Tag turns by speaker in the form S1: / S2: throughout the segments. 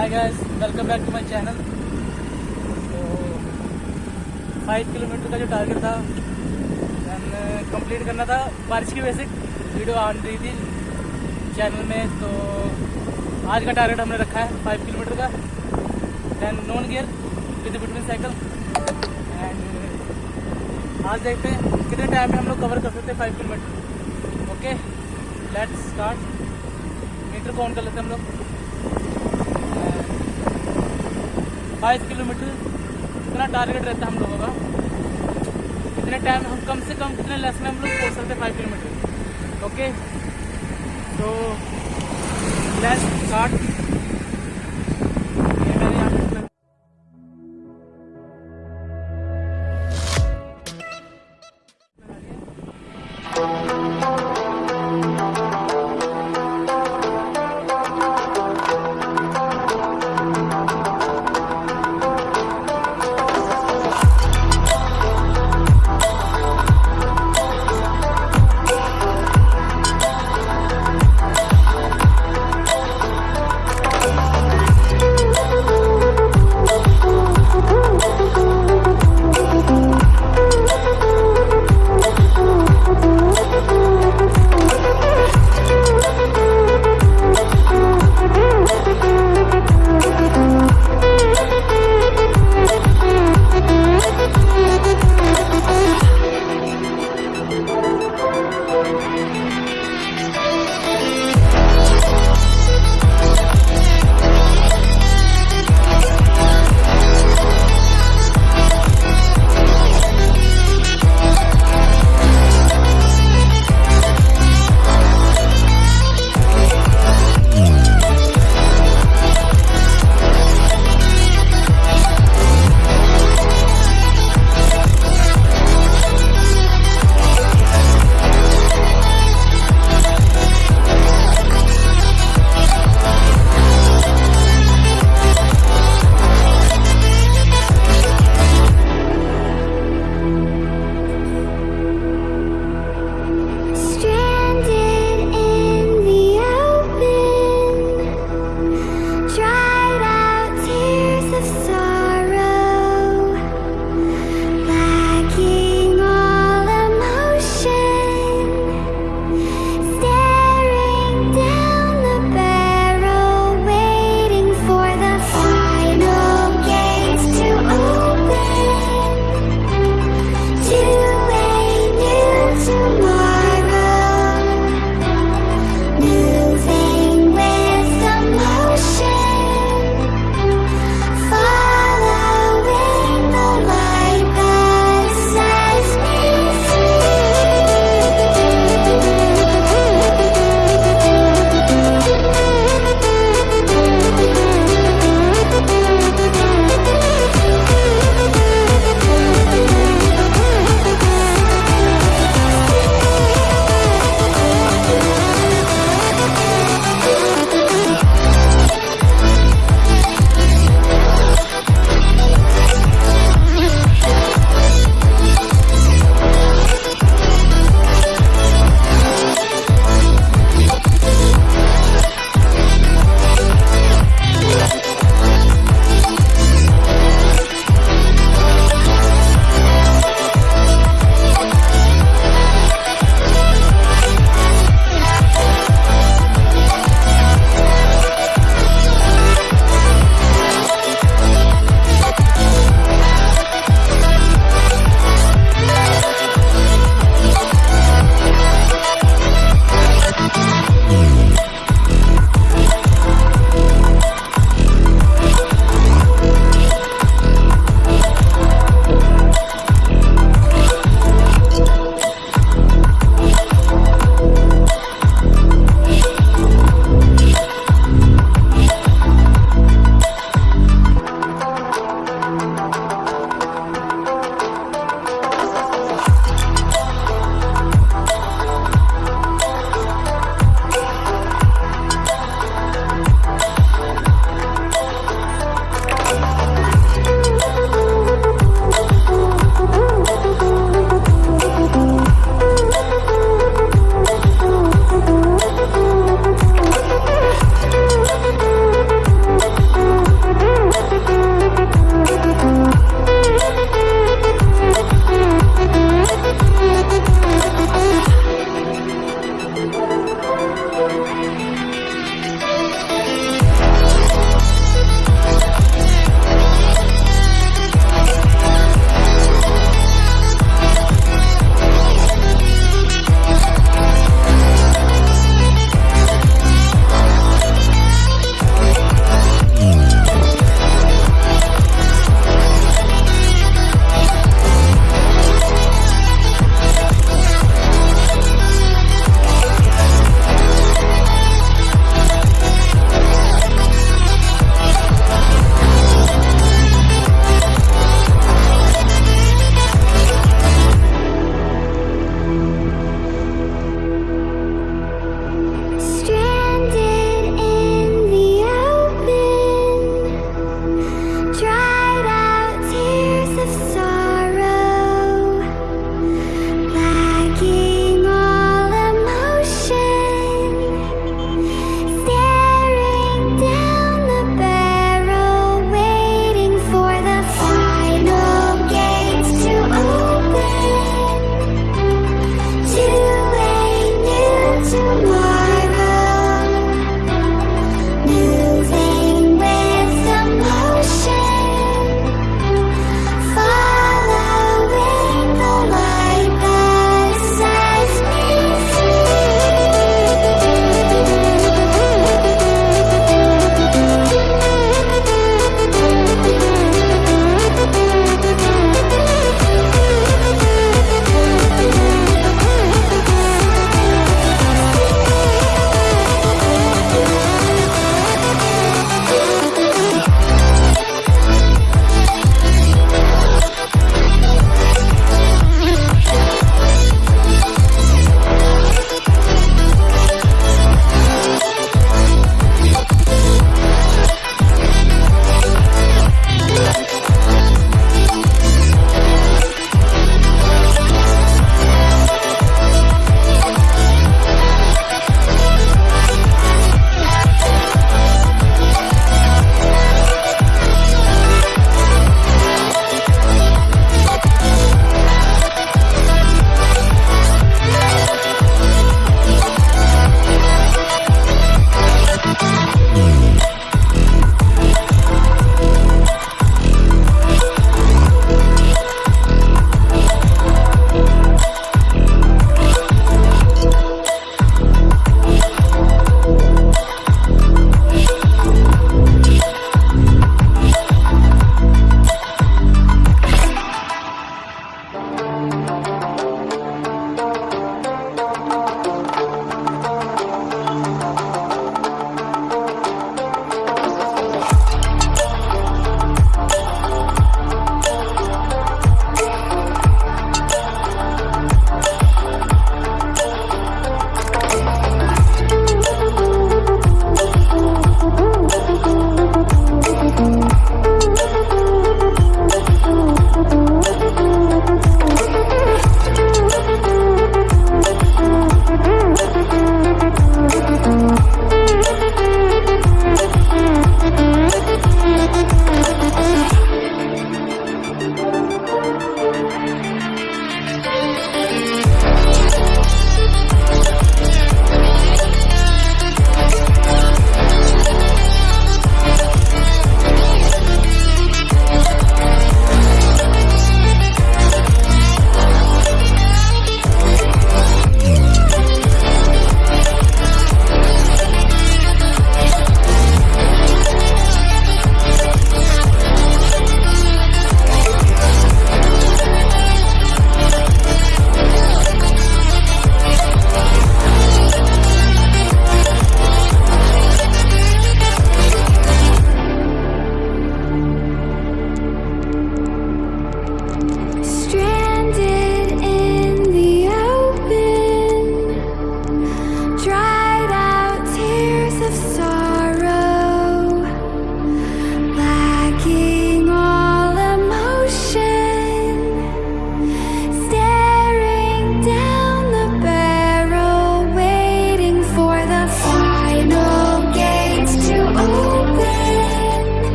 S1: Hi guys welcome back to my channel तो five kilometre का जो टारगेट था दैन कंप्लीट करना था बारिश की वजह से वीडियो आ रही थी चैनल में तो आज का टारगेट हमने रखा है फाइव किलोमीटर का। Then non gear with between cycle and आज देखते हैं कितने टाइम में हम लोग कवर कर सकते हैं five kilometre okay let's start metre को ऑन कर लेते हैं हम लोग। फाइव किलोमीटर कितना टारगेट रहता है हम लोगों का। कितने टाइम हम कम से कम कितने लेस में हम लोग पहुँच सकते फाइव किलोमीटर ओके तो लेस स्टार्ट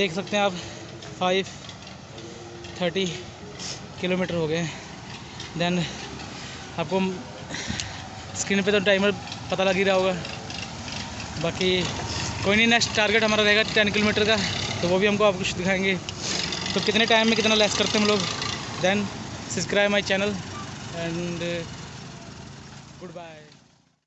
S1: देख सकते हैं आप फाइव थर्टी किलोमीटर हो गए देन आपको स्क्रीन पे तो टाइमर पता लग ही रहा होगा। बाकी कोई नहीं नेक्स्ट टारगेट हमारा रहेगा टेन किलोमीटर का तो वो भी हमको आप कुछ दिखाएँगे। तो कितने टाइम में कितना लेस करते हैं हम लोग? Then subscribe my channel and good bye